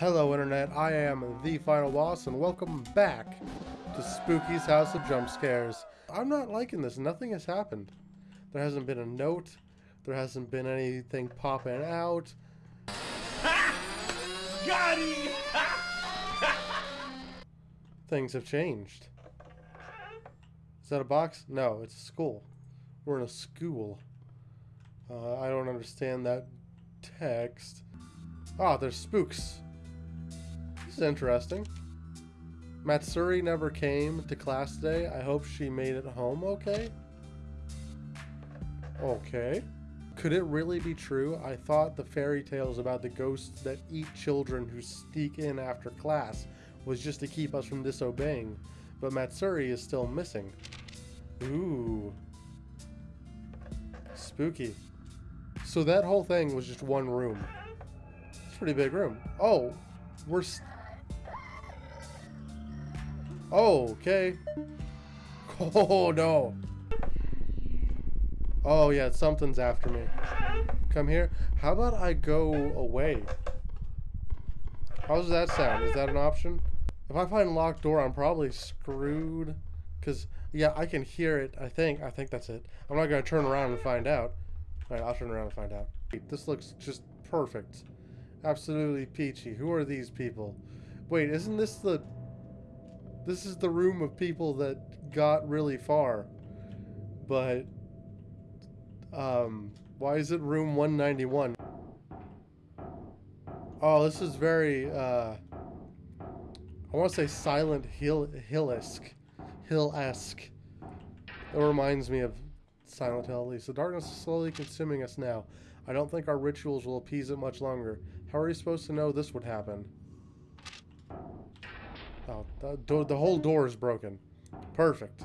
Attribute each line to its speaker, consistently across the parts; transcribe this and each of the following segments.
Speaker 1: Hello Internet, I am the Final Boss and welcome back to Spooky's House of Jump Scares. I'm not liking this, nothing has happened. There hasn't been a note, there hasn't been anything popping out.
Speaker 2: Got him!
Speaker 1: Things have changed. Is that a box? No, it's a school. We're in a school. Uh, I don't understand that text. Ah, there's spooks. Is interesting. Matsuri never came to class today. I hope she made it home okay. Okay. Could it really be true? I thought the fairy tales about the ghosts that eat children who sneak in after class was just to keep us from disobeying. But Matsuri is still missing. Ooh. Spooky. So that whole thing was just one room. It's a pretty big room. Oh, we're... oh, okay. Oh, no. Oh, yeah, something's after me. Come here. How about I go away? How does that sound? Is that an option? If I find a locked door, I'm probably screwed. Because, yeah, I can hear it, I think. I think that's it. I'm not going to turn around and find out. Alright, I'll turn around and find out. This looks just perfect. Absolutely peachy. Who are these people? Wait, isn't this the... This is the room of people that got really far. But... Um, why is it room 191? Oh, this is very, uh... I want to say Silent Hill Hill-esque. Hill-esque. It reminds me of Silent Hill at least. The darkness is slowly consuming us now. I don't think our rituals will appease it much longer. How are you supposed to know this would happen? Oh, the, the whole door is broken. Perfect.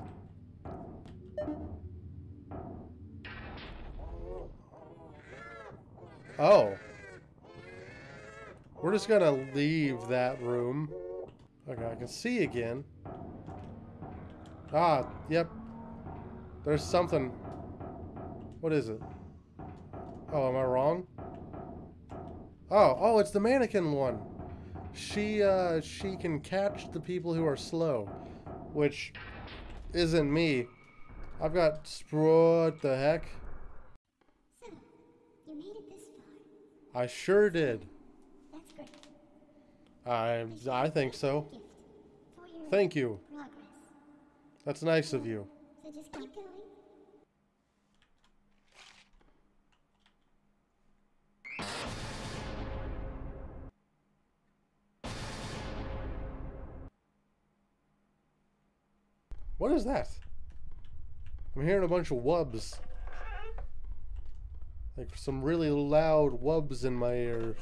Speaker 1: Oh. We're just gonna leave that room. Okay, I can see again. Ah, yep. There's something. What is it? Oh, am I wrong? Oh, oh, it's the mannequin one. She, uh, she can catch the people who are slow. Which isn't me. I've got... What the heck?
Speaker 3: So, you made it this far.
Speaker 1: I sure did.
Speaker 3: That's great.
Speaker 1: I, I think so.
Speaker 3: Gift for your
Speaker 1: Thank you.
Speaker 3: progress.
Speaker 1: That's nice of you.
Speaker 3: So just keep going.
Speaker 1: What is that? I'm hearing a bunch of wubs. Like some really loud wubs in my ears.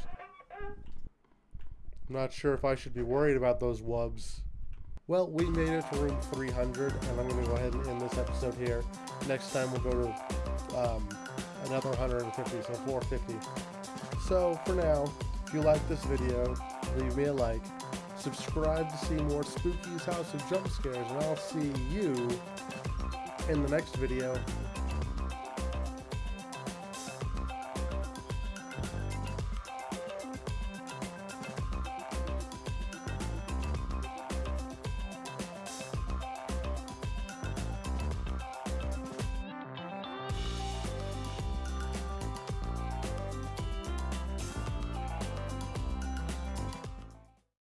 Speaker 1: I'm not sure if I should be worried about those wubs. Well, we made it to room 300, and I'm going to go ahead and end this episode here. Next time we'll go to um, another 150, so 450. So, for now, if you like this video, leave me a like. Subscribe to see more Spooky's House of Jump Scares, and I'll see you in the next video.